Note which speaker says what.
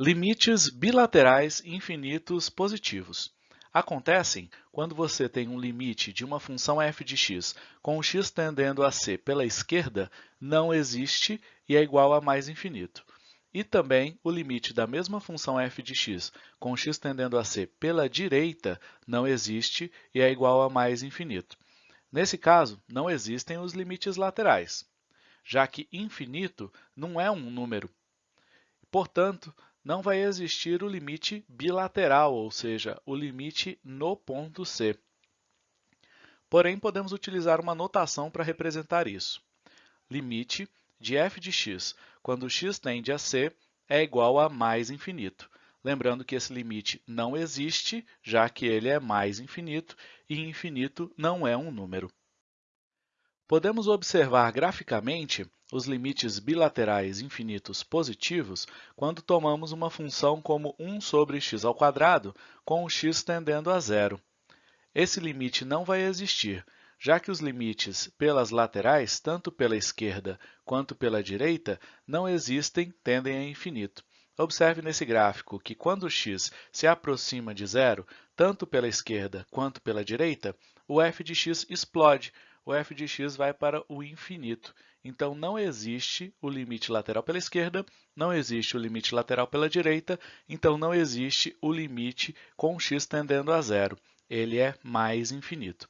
Speaker 1: Limites bilaterais infinitos positivos. Acontecem quando você tem um limite de uma função f de x com x tendendo a c pela esquerda não existe e é igual a mais infinito. E também o limite da mesma função f de x com x tendendo a c pela direita não existe e é igual a mais infinito. Nesse caso, não existem os limites laterais, já que infinito não é um número. Portanto, não vai existir o limite bilateral, ou seja, o limite no ponto C. Porém, podemos utilizar uma notação para representar isso. Limite de f de x, quando x tende a c, é igual a mais infinito. Lembrando que esse limite não existe, já que ele é mais infinito, e infinito não é um número. Podemos observar graficamente os limites bilaterais infinitos positivos quando tomamos uma função como 1 sobre x ao quadrado com o x tendendo a zero. Esse limite não vai existir, já que os limites pelas laterais, tanto pela esquerda quanto pela direita, não existem, tendem a infinito. Observe nesse gráfico que quando x se aproxima de zero, tanto pela esquerda quanto pela direita, o f de x explode, o f de x vai para o infinito. Então, não existe o limite lateral pela esquerda, não existe o limite lateral pela direita, então não existe o limite com x tendendo a zero. Ele é mais infinito.